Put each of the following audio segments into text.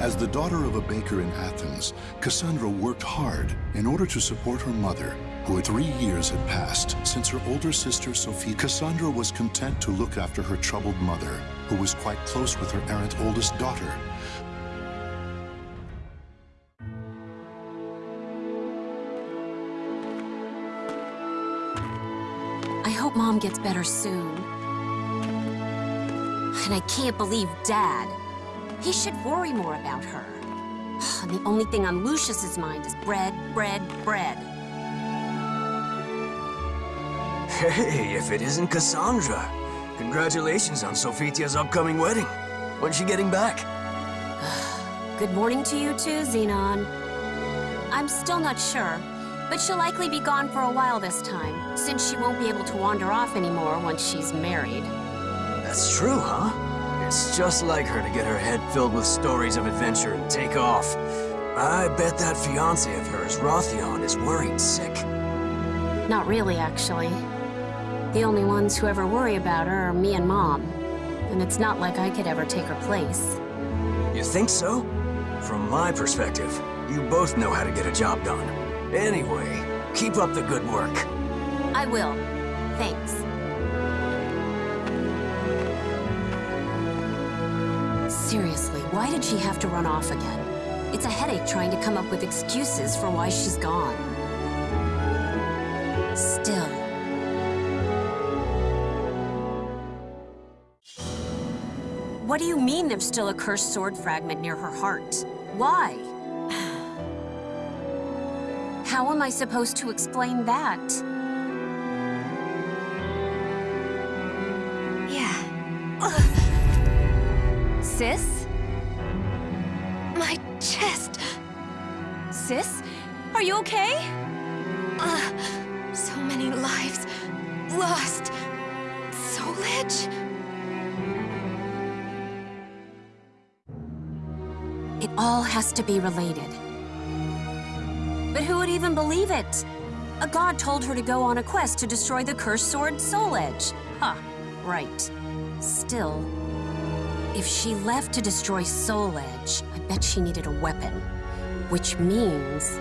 As the daughter of a baker in Athens, Cassandra worked hard in order to support her mother, who three years had passed since her older sister Sophie. Cassandra was content to look after her troubled mother, who was quite close with her errant oldest daughter. I hope Mom gets better soon. And I can't believe Dad. He should worry more about her. And the only thing on Lucius's mind is bread, bread, bread. Hey, if it isn't Cassandra. Congratulations on Sophitia's upcoming wedding. When's she getting back? Good morning to you too, Xenon. I'm still not sure, but she'll likely be gone for a while this time, since she won't be able to wander off anymore once she's married. That's true, huh? It's just like her to get her head filled with stories of adventure and take off. I bet that fiancé of hers, Rothion, is worried sick. Not really, actually. The only ones who ever worry about her are me and Mom. And it's not like I could ever take her place. You think so? From my perspective, you both know how to get a job done. Anyway, keep up the good work. I will. Seriously, why did she have to run off again? It's a headache trying to come up with excuses for why she's gone. Still. What do you mean there's still a cursed sword fragment near her heart? Why? How am I supposed to explain that? Sis? my chest. Sis? Are you okay? Ugh, so many lives lost. Soul Edge? It all has to be related. But who would even believe it? A god told her to go on a quest to destroy the cursed sword Soul Edge. Huh, right. Still, if she left to destroy Soul Edge, I bet she needed a weapon. Which means...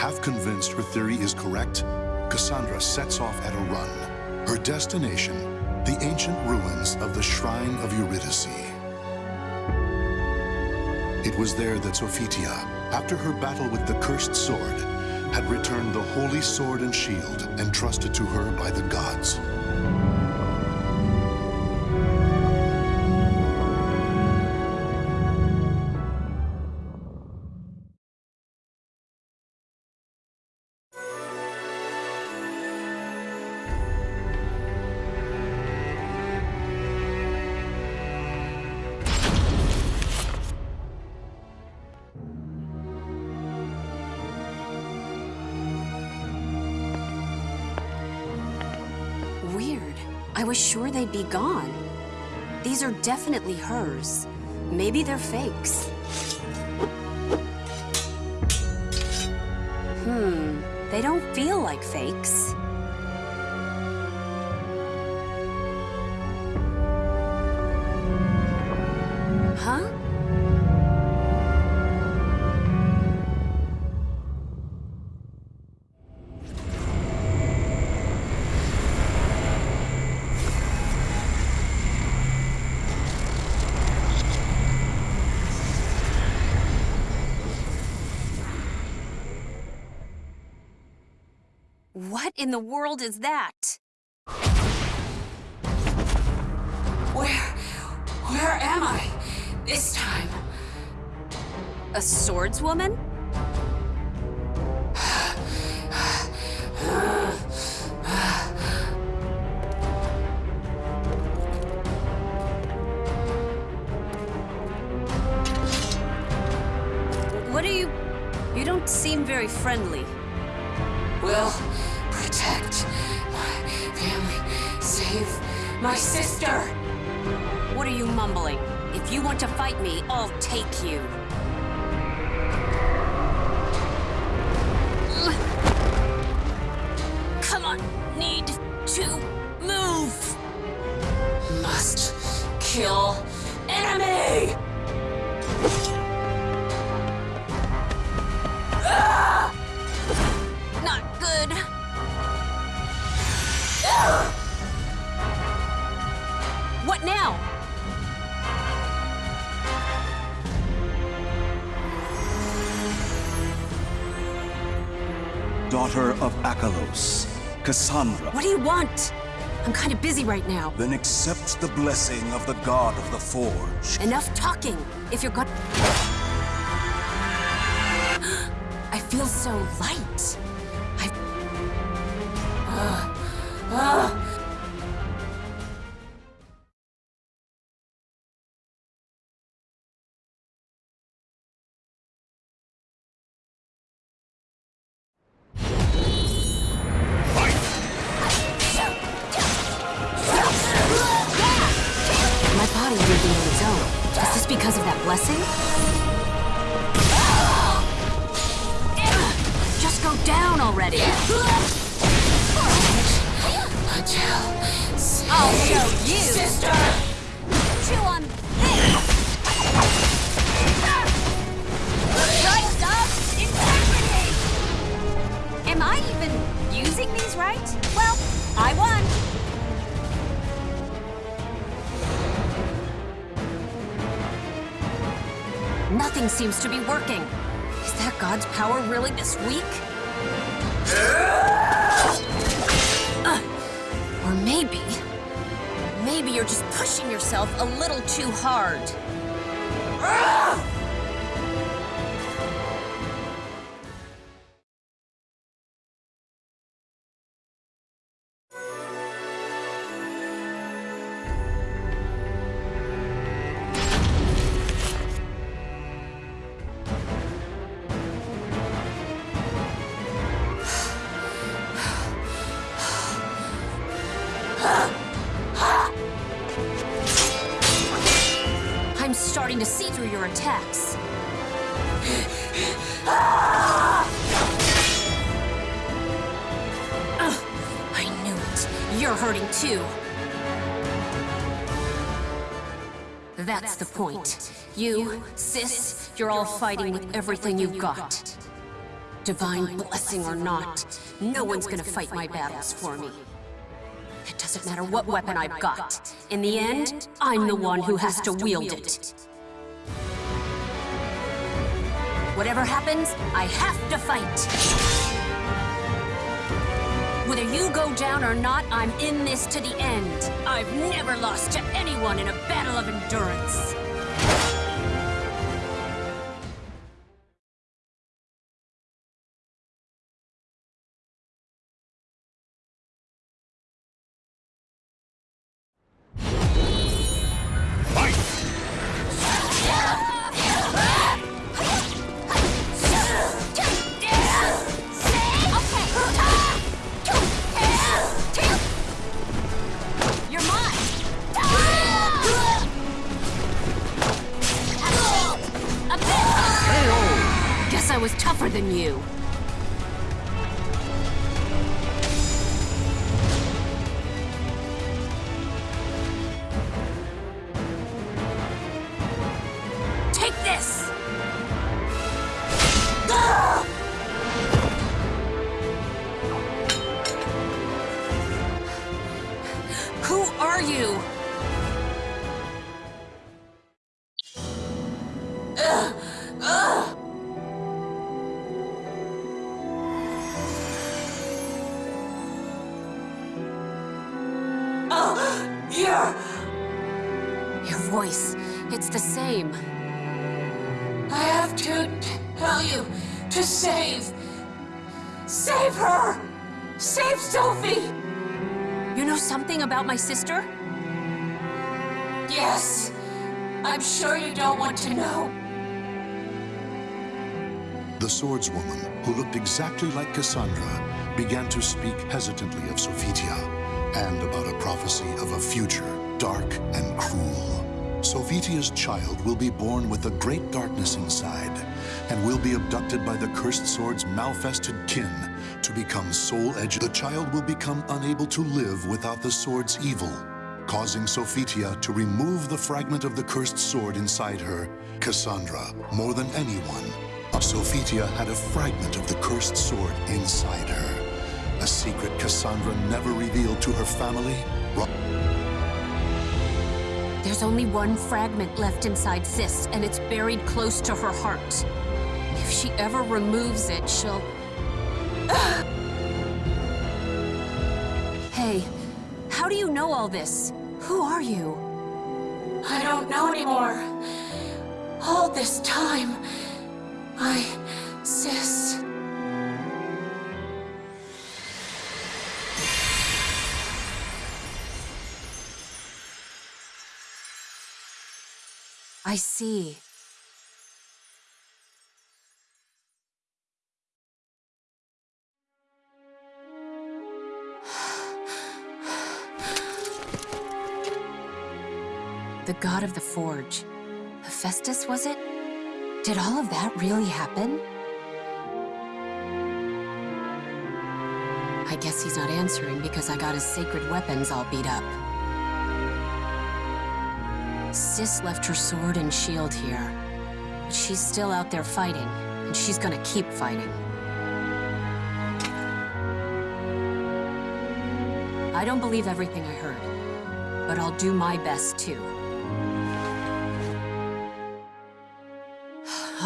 Half convinced her theory is correct, Cassandra sets off at a run. Her destination, the ancient ruins of the Shrine of Eurydice. It was there that Sophitia, after her battle with the cursed sword, had returned the holy sword and shield entrusted to her by the gods. I was sure they'd be gone. These are definitely hers. Maybe they're fakes. Hmm, they don't feel like fakes. What in the world is that? Where... where am I? This time. A swordswoman? What are you... You don't seem very friendly. Will my sister. What are you mumbling? If you want to fight me, I'll take you. Come on, need to move. Must kill daughter of Achelous, Cassandra. What do you want? I'm kind of busy right now. Then accept the blessing of the God of the Forge. Enough talking. If you're good. I feel so light. I. My because of that blessing? Just go down already. I'll show you. sister. Chew on Nothing seems to be working. Is that God's power really this weak? Uh, or maybe... Maybe you're just pushing yourself a little too hard. Your attacks. Ugh, I knew it. You're hurting too. That's the point. You, sis, you're all fighting with everything you've got. Divine blessing or not, no one's gonna fight my battles for me. It doesn't matter what weapon I've got. In the end, I'm the one who has to wield it. Whatever happens, I have to fight. Whether you go down or not, I'm in this to the end. I've never lost to anyone in a battle of endurance. I was tougher than you. Take this! Who are you? To save. Save her! Save Sophie! You know something about my sister? Yes. I'm sure you don't want to know. The swordswoman, who looked exactly like Cassandra, began to speak hesitantly of Sophitia and about a prophecy of a future dark and cruel. Sophitia's child will be born with a great darkness inside and will be abducted by the cursed sword's malfested kin to become soul edge. The child will become unable to live without the sword's evil, causing Sophitia to remove the fragment of the cursed sword inside her. Cassandra, more than anyone, Sophitia had a fragment of the cursed sword inside her. A secret Cassandra never revealed to her family. There's only one fragment left inside Sis, and it's buried close to her heart. If she ever removes it, she'll... hey, how do you know all this? Who are you? I don't know anymore. All this time, I... Sis... I see. The god of the forge. Hephaestus, was it? Did all of that really happen? I guess he's not answering because I got his sacred weapons all beat up. Sis left her sword and shield here. But she's still out there fighting, and she's gonna keep fighting. I don't believe everything I heard, but I'll do my best too.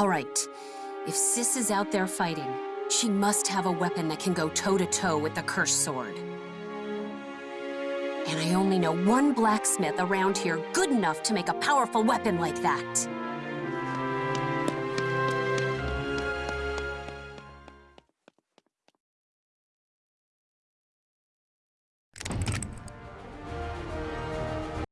All right, if Sis is out there fighting, she must have a weapon that can go toe-to-toe with the cursed sword. And I only know one blacksmith around here good enough to make a powerful weapon like that.